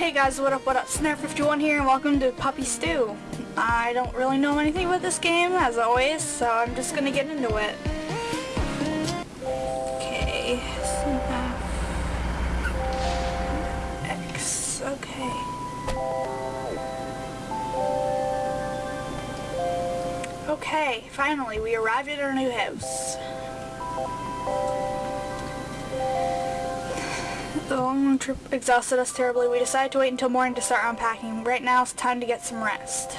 Hey guys, what up, what up? Snare51 here and welcome to Puppy Stew. I don't really know anything about this game, as always, so I'm just gonna get into it. Okay, X, okay. Okay, finally, we arrived at our new house. The long trip exhausted us terribly. We decided to wait until morning to start unpacking. Right now it's time to get some rest.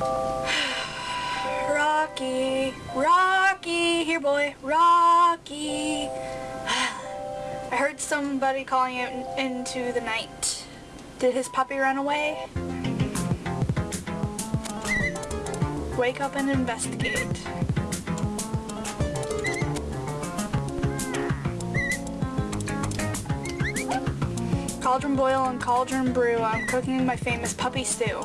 Rocky, Rocky, here boy, Rocky. I heard somebody calling out into the night. Did his puppy run away? Wake up and investigate. Cauldron boil and cauldron brew. I'm cooking my famous puppy stew.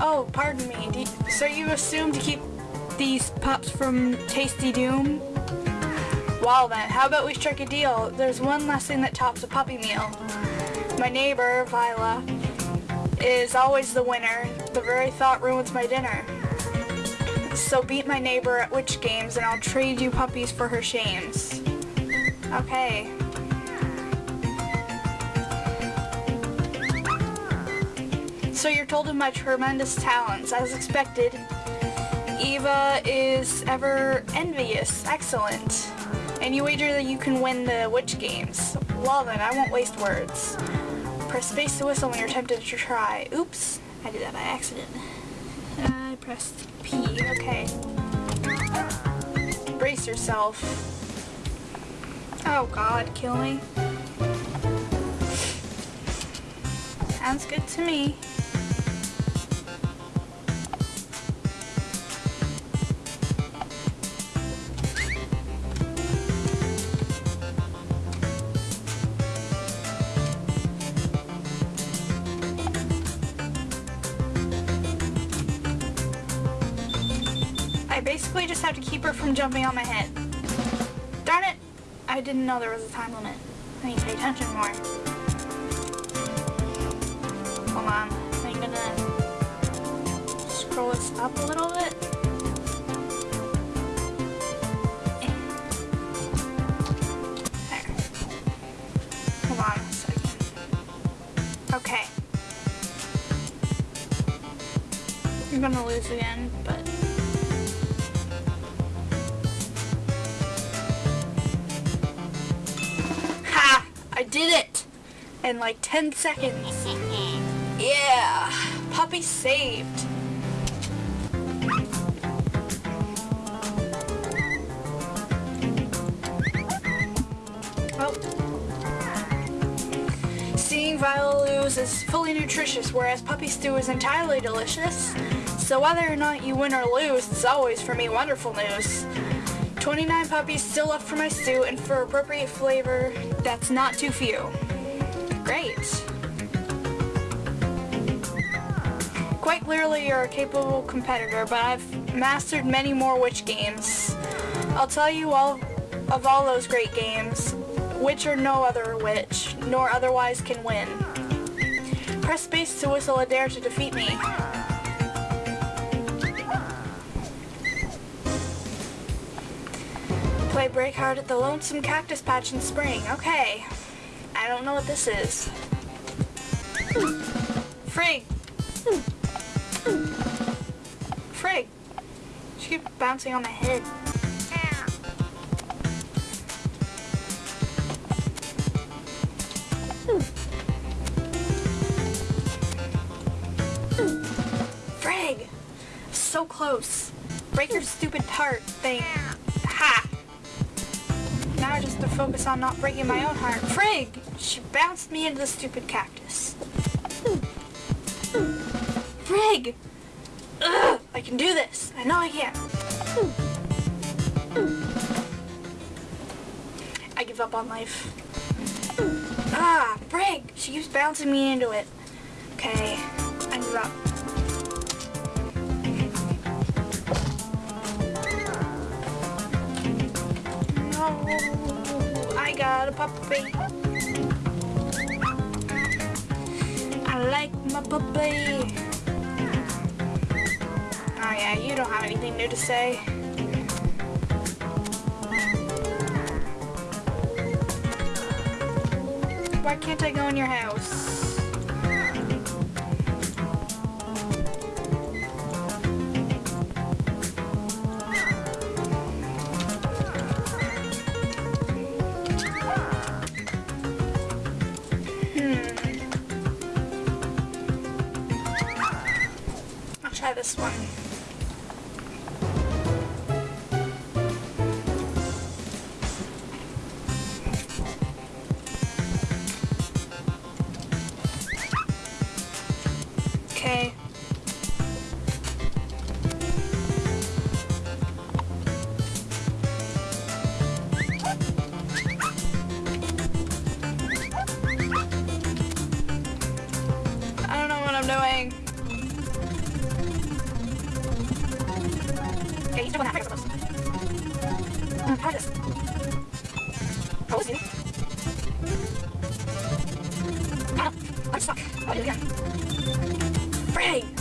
Oh, pardon me. You, so you assume to keep these pups from Tasty Doom? Well then, how about we strike a deal? There's one last thing that tops a puppy meal. My neighbor, Viola, is always the winner. The very thought ruins my dinner. So beat my neighbor at witch games and I'll trade you puppies for her shames. Okay. So you're told of my tremendous talents. As expected, Eva is ever envious. Excellent. And you wager that you can win the witch games. Well then, I won't waste words. Press space to whistle when you're tempted to try. Oops, I did that by accident. I pressed P, okay. Brace yourself. Oh god, kill me. Sounds good to me. I basically just have to keep her from jumping on my head. Darn it! I didn't know there was a time limit. I need to pay attention more. Hold on. I'm gonna scroll this up a little bit. There. Hold on. Okay. I'm gonna lose again, but did it! In like 10 seconds. Yeah! Puppy saved. Oh. Seeing Viola lose is fully nutritious, whereas Puppy Stew is entirely delicious. So whether or not you win or lose, it's always for me wonderful news. 29 puppies still left for my stew and for appropriate flavor that's not too few. Great. Quite clearly you're a capable competitor, but I've mastered many more witch games. I'll tell you all of all those great games, which or no other witch, nor otherwise can win. Press space to whistle a dare to defeat me. Play break hard at the Lonesome Cactus Patch in spring. Okay. I don't know what this is. Frig! Frig! She keeps bouncing on my head. Frig! So close. Break your stupid heart thing just to focus on not breaking my own heart. Frig! She bounced me into the stupid cactus. Frig! Ugh, I can do this. I know I can. I give up on life. Ah, Frig! She keeps bouncing me into it. Okay, I give up. No. I got a puppy. I like my puppy. Oh yeah, you don't have anything new to say. Why can't I go in your house? This one.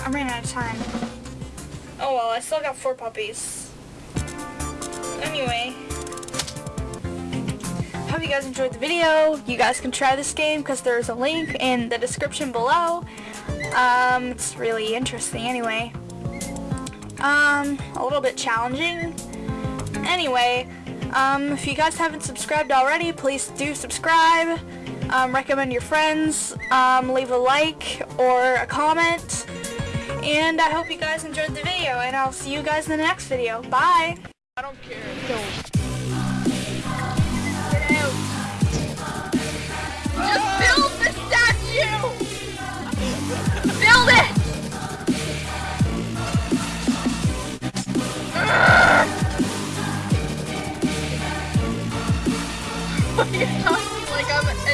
I ran out of time. Oh well, I still got four puppies. Anyway. Hope you guys enjoyed the video. You guys can try this game because there's a link in the description below. Um, it's really interesting anyway. Um, a little bit challenging. Anyway, um, if you guys haven't subscribed already, please do subscribe. Um, recommend your friends, um, leave a like or a comment. And I hope you guys enjoyed the video, and I'll see you guys in the next video. Bye! I don't care. Don't. like I'm